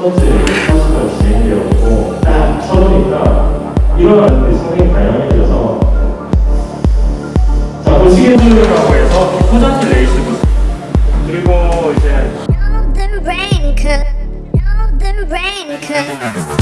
번째 코스가 진행되었고 딱 쳐보니까 일어나는데 상당히 다양해져서 자 보시게 되라고 해서 포장지 레이스 그리고 이제 rain Golden rain could